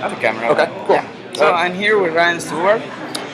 At the camera. Okay, cool. Yeah. So I'm here with Ryan Stewart.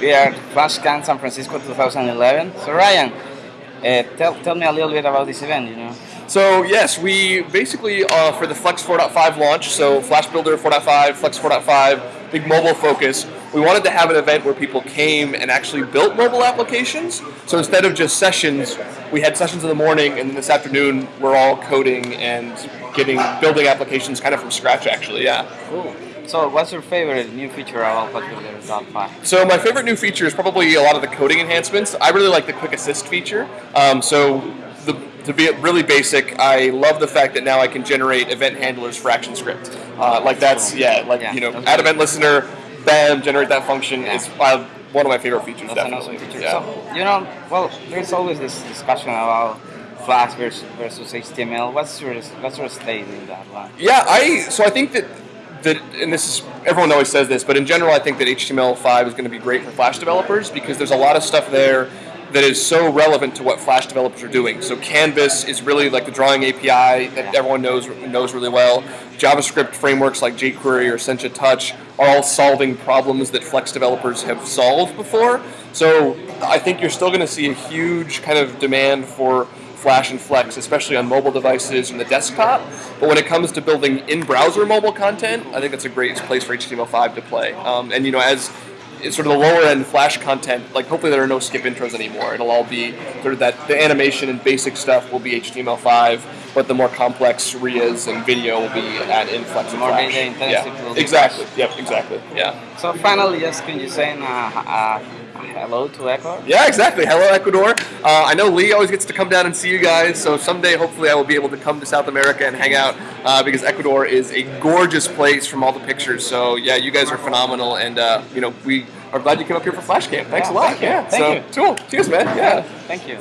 We are at Flash Camp San Francisco 2011. So Ryan, uh, tell, tell me a little bit about this event, you know. So yes, we basically uh, for the Flex 4.5 launch, so Flash Builder 4.5, Flex 4.5, big mobile focus. We wanted to have an event where people came and actually built mobile applications. So instead of just sessions, we had sessions in the morning, and then this afternoon we're all coding and getting building applications kind of from scratch. Actually, yeah. Cool. So what's your favorite new feature about 5? So my favorite new feature is probably a lot of the coding enhancements. I really like the quick assist feature. Um, so the, to be really basic, I love the fact that now I can generate event handlers for ActionScript. Uh, like that's yeah, like Yeah, you know, add event listener, bam, generate that function. Yeah. It's uh, one of my favorite features. That's an definitely. awesome feature. Yeah. So, you know, well, there's always this discussion about Flash versus, versus HTML. What's your what's your state in that one? Yeah, I so I think that that and this is everyone always says this, but in general I think that HTML5 is going to be great for Flash developers because there's a lot of stuff there that is so relevant to what Flash developers are doing. So Canvas is really like the drawing API that everyone knows knows really well. JavaScript frameworks like jQuery or Sencha Touch are all solving problems that Flex developers have solved before. So I think you're still going to see a huge kind of demand for Flash and Flex, especially on mobile devices and the desktop. But when it comes to building in-browser mobile content, I think that's a great place for HTML5 to play. Um, and you know, as it's sort of the lower end Flash content, like hopefully there are no skip intros anymore. It'll all be sort of that the animation and basic stuff will be HTML5, but the more complex RIAs and video will be at in Flex and More Flash. Yeah, exactly. Yep, exactly. Yeah. So finally, just can you say uh, uh, hello to Echo? Yeah, exactly. Hello, Ecuador. Uh, I know Lee always gets to come down and see you guys, so someday hopefully I will be able to come to South America and hang out uh, because Ecuador is a gorgeous place from all the pictures. So yeah, you guys are phenomenal, and uh, you know we are glad you came up here for Flash Camp. Thanks Yeah, a lot. thank you. Yeah. Thank so, Cool. Cheers, man. Yeah. Thank you.